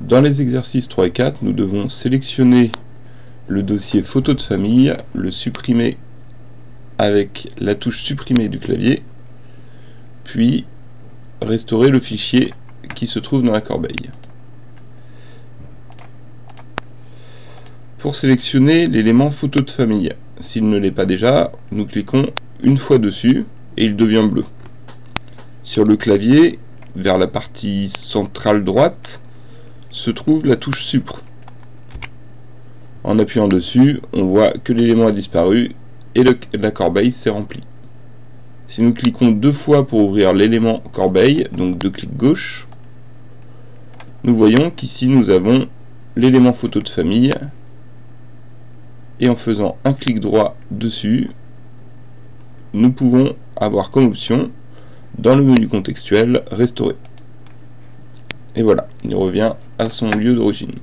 Dans les exercices 3 et 4, nous devons sélectionner le dossier photo de famille, le supprimer avec la touche supprimer du clavier, puis restaurer le fichier qui se trouve dans la corbeille. Pour sélectionner l'élément photo de famille, s'il ne l'est pas déjà, nous cliquons une fois dessus et il devient bleu. Sur le clavier, vers la partie centrale droite, se trouve la touche Supre. En appuyant dessus, on voit que l'élément a disparu et la corbeille s'est remplie. Si nous cliquons deux fois pour ouvrir l'élément corbeille, donc deux clics gauche, nous voyons qu'ici nous avons l'élément photo de famille et en faisant un clic droit dessus, nous pouvons avoir comme option dans le menu contextuel restaurer. Et voilà, il revient à son lieu d'origine.